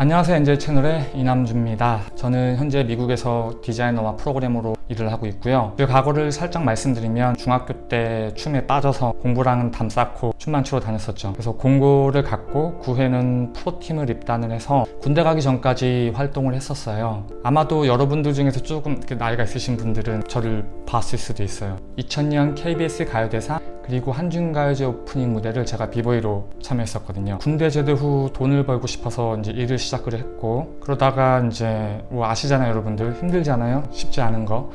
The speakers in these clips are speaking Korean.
안녕하세요 엔젤 채널의 이남주입니다. 저는 현재 미국에서 디자이너와 프로그래머로 일을 하고 있고요. 그 과거를 살짝 말씀드리면 중학교 때 춤에 빠져서 공부랑은 담 쌓고 춤만 추러 다녔었죠. 그래서 공고를 갖고 9회는 프로팀을 입단을 해서 군대 가기 전까지 활동을 했었어요. 아마도 여러분들 중에서 조금 나이가 있으신 분들은 저를 봤을 수도 있어요. 2000년 KBS 가요대상 그리고 한중가요제 오프닝 무대를 제가 비보이로 참여했었거든요. 군대 제대 후 돈을 벌고 싶어서 이제 일을 시작을 했고 그러다가 이제 뭐 아시잖아요 여러분들. 힘들잖아요? 쉽지 않은 거.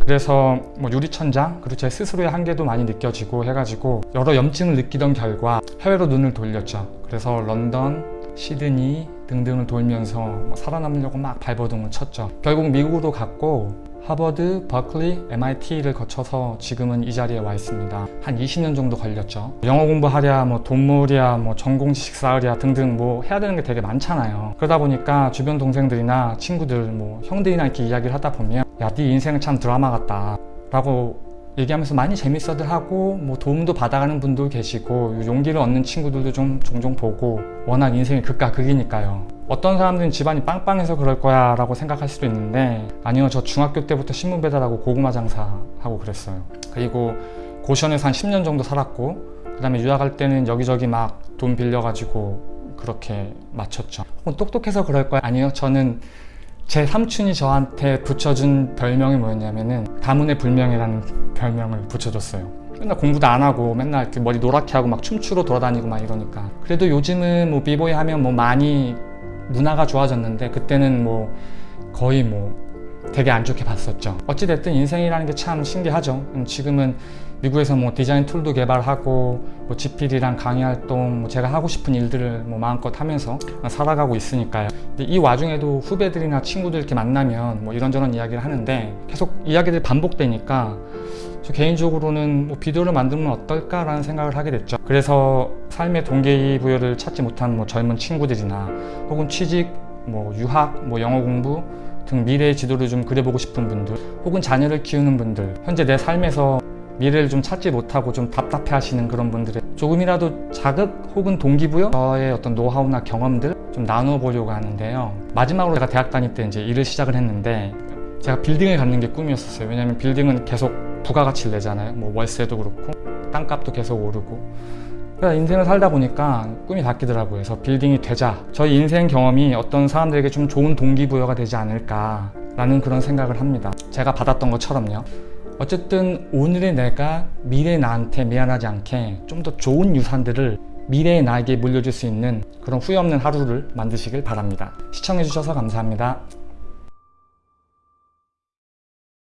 그래서 뭐 유리천장? 그리고 제 스스로의 한계도 많이 느껴지고 해가지고 여러 염증을 느끼던 결과 해외로 눈을 돌렸죠. 그래서 런던 시드니 등등을 돌면서 뭐 살아남으려고 막 발버둥을 쳤죠. 결국 미국으로 갔고 하버드, 버클리, MIT를 거쳐서 지금은 이 자리에 와 있습니다. 한 20년 정도 걸렸죠. 영어 공부하랴, 뭐 돈물이야, 뭐 전공 지식 쌓으랴 등등 뭐 해야 되는 게 되게 많잖아요. 그러다 보니까 주변 동생들이나 친구들, 뭐 형들이나 이렇게 이야기를 하다 보면 야, 네 인생은 참 드라마 같다. 라고 얘기하면서 많이 재밌어들 하고 뭐 도움도 받아가는 분도 계시고 용기를 얻는 친구들도 좀 종종 보고 워낙 인생이 극과 극이니까요. 어떤 사람들은 집안이 빵빵해서 그럴 거야 라고 생각할 수도 있는데 아니요 저 중학교 때부터 신문 배달하고 고구마 장사하고 그랬어요. 그리고 고시원에서 한 10년 정도 살았고 그 다음에 유학할 때는 여기저기 막 돈 빌려가지고 그렇게 마쳤죠. 혹은 똑똑해서 그럴 거야? 아니요 저는 제 삼촌이 저한테 붙여준 별명이 뭐였냐면은 가문의 불명이라는 별명을 붙여줬어요. 맨날 공부도 안 하고 맨날 이렇게 머리 노랗게 하고 막 춤추러 돌아다니고 막 이러니까. 그래도 요즘은 뭐 비보이 하면 뭐 많이 문화가 좋아졌는데 그때는 뭐 거의 뭐 되게 안 좋게 봤었죠. 어찌됐든 인생이라는 게 참 신기하죠. 음, 지금은 미국에서 뭐 디자인 툴도 개발하고 뭐 GPD랑 강의 활동 뭐 제가 하고 싶은 일들을 뭐 마음껏 하면서 살아가고 있으니까요. 근데 이 와중에도 후배들이나 친구들 이렇게 만나면 뭐 이런저런 이야기를 하는데 계속 이야기들이 반복되니까 저 개인적으로는 뭐 비디오를 만들면 어떨까라는 생각을 하게 됐죠. 그래서 삶의 동기부여를 찾지 못한 뭐 젊은 친구들이나 혹은 취직, 뭐 유학, 뭐 영어 공부 등 미래의 지도를 좀 그려보고 싶은 분들 혹은 자녀를 키우는 분들 현재 내 삶에서 미래를 좀 찾지 못하고 좀 답답해 하시는 그런 분들의 조금이라도 자극 혹은 동기부여? 저의 어떤 노하우나 경험들 좀 나누어 보려고 하는데요. 마지막으로 제가 대학 다닐 때 이제 일을 시작을 했는데 제가 빌딩을 갖는 게 꿈이었었어요. 왜냐면 빌딩은 계속 부가가치를 내잖아요. 뭐 월세도 그렇고 땅값도 계속 오르고 그래서 인생을 살다 보니까 꿈이 바뀌더라고요. 그래서 빌딩이 되자. 저희 인생 경험이 어떤 사람들에게 좀 좋은 동기부여가 되지 않을까 라는 그런 생각을 합니다. 제가 받았던 것처럼요. 어쨌든 오늘의 내가 미래의 나한테 미안하지 않게 좀 더 좋은 유산들을 미래의 나에게 물려줄 수 있는 그런 후회 없는 하루를 만드시길 바랍니다. 시청해주셔서 감사합니다